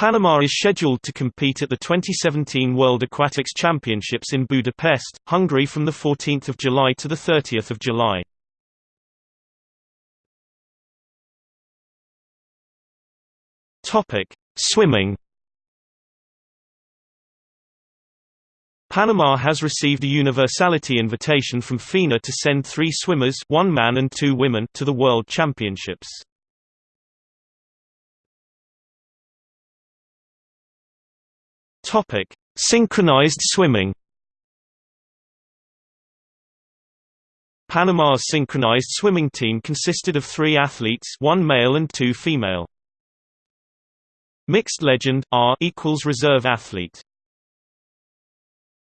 Panama is scheduled to compete at the 2017 World Aquatics Championships in Budapest, Hungary from 14 July to 30 July. Swimming Panama has received a universality invitation from FINA to send three swimmers one man and two women to the World Championships. Topic: Synchronized swimming. Panama's synchronized swimming team consisted of three athletes one male and two female. Mixed legend R equals reserve athlete